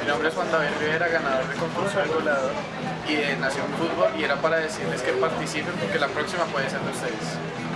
Mi nombre es Juan David Rivera, ganador del concurso del goleador y de Nación Fútbol y era para decirles que participen porque la próxima puede ser de ustedes.